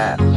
that.